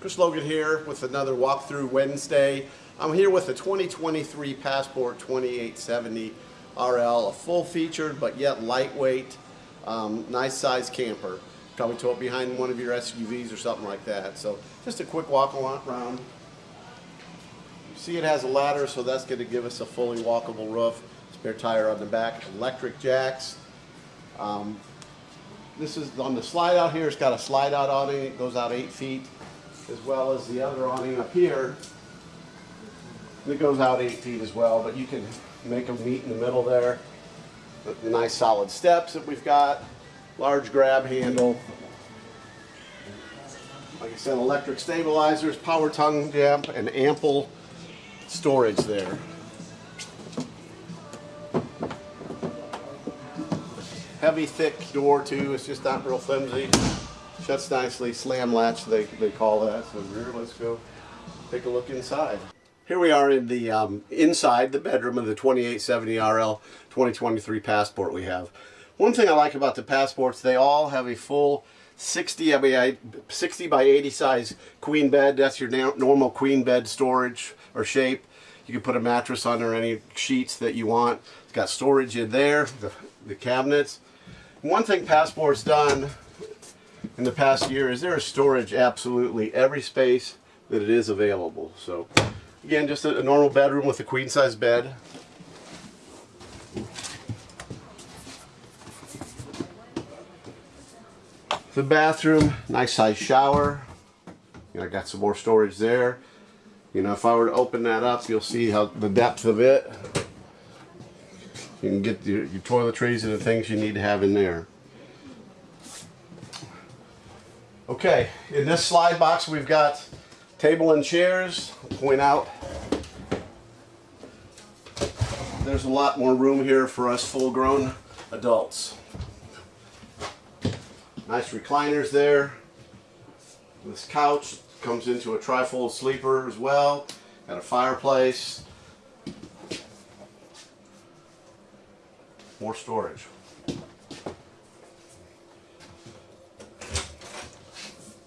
Chris Logan here with another walkthrough Wednesday. I'm here with a 2023 Passport 2870 RL, a full featured but yet lightweight, um, nice size camper. Probably tow it behind one of your SUVs or something like that. So just a quick walk around. You see it has a ladder so that's going to give us a fully walkable roof. Spare tire on the back, electric jacks. Um, this is on the slide out here, it's got a slide out awning, it goes out eight feet as well as the other awning up here. It goes out eight feet as well, but you can make them meet in the middle there. The, nice solid steps that we've got, large grab handle. Like I said, electric stabilizers, power tongue jump, and ample storage there. Heavy, thick door too. It's just not real flimsy. Shuts nicely, slam latch they, they call that. So here, let's go take a look inside. Here we are in the um, inside the bedroom of the 2870 RL 2023 Passport we have. One thing I like about the Passports, they all have a full 60 by 60 by 80 size queen bed. That's your normal queen bed storage or shape. You can put a mattress under any sheets that you want. It's got storage in there, the, the cabinets. One thing Passport's done in the past year is there is storage absolutely every space that it is available. So again, just a, a normal bedroom with a queen size bed. The bathroom, nice size shower. You know, I got some more storage there. You know, if I were to open that up, you'll see how the depth of it. You can get your, your toiletries and the things you need to have in there. Okay, in this slide box we've got table and chairs. I'll point out there's a lot more room here for us full-grown adults. Nice recliners there. This couch comes into a trifold sleeper as well. Got a fireplace. More storage.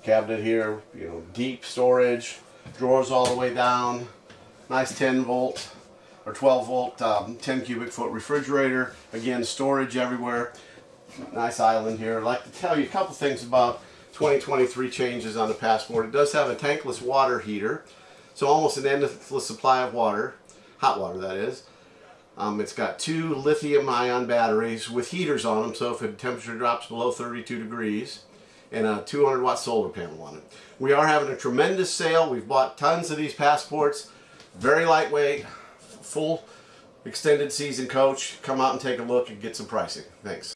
Cabinet here, you know, deep storage, drawers all the way down, nice 10 volt or 12 volt, um, 10 cubic foot refrigerator, again storage everywhere, nice island here. I'd like to tell you a couple things about 2023 changes on the Passport. It does have a tankless water heater, so almost an endless supply of water, hot water that is. Um, it's got two lithium ion batteries with heaters on them, so if the temperature drops below 32 degrees, and a 200 watt solar panel on it. We are having a tremendous sale. We've bought tons of these passports. Very lightweight, full extended season coach. Come out and take a look and get some pricing. Thanks.